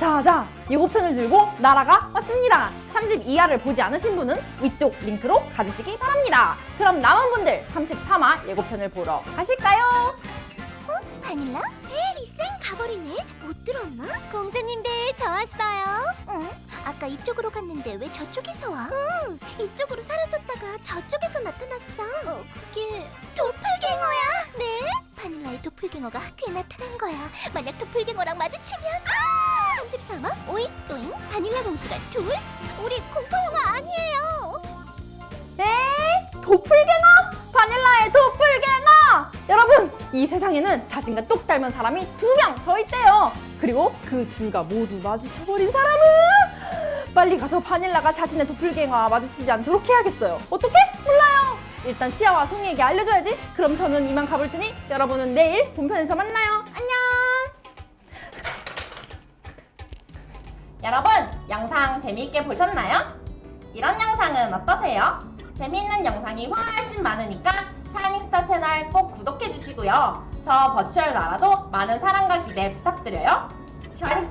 자자 예고편을 들고 나라가 왔습니다 32화를 보지 않으신 분은 위쪽 링크로 가주시기 바랍니다 그럼 남은 분들 33화 예고편을 보러 가실까요? 바닐라? 에이, 쌩 가버리네. 못 들었나? 공주님들, 저 왔어요. 응? 아까 이쪽으로 갔는데 왜 저쪽에서 와? 응, 이쪽으로 사라졌다가 저쪽에서 나타났어. 어, 그게 도플갱어야? 네? 바닐라의 도플갱어가 학교에 나타난 거야. 만약 도플갱어랑 마주치면 아! 33화 오잉 또잉 바닐라 공주가 둘? 우리 공포 영화 아니에요. 에 도플갱어? 바닐라의 도플갱어! 여러분 이 세상에는 자신과 똑 닮은 사람이 두 명 더 있대요 그리고 그 둘과 모두 마주쳐버린 사람은 빨리 가서 바닐라가 자신의 도플갱어와 마주치지 않도록 해야겠어요 어떻게? 몰라요 일단 시아와 송이에게 알려줘야지 그럼 저는 이만 가볼 테니 여러분은 내일 본편에서 만나요 여러분 영상 재미있게 보셨나요? 이런 영상은 어떠세요? 재미있는 영상이 훨씬 많으니까 샤이닝스타 채널 꼭 구독해주시고요. 저 virtual 나라도 많은 사랑과 기대 부탁드려요. Thank you!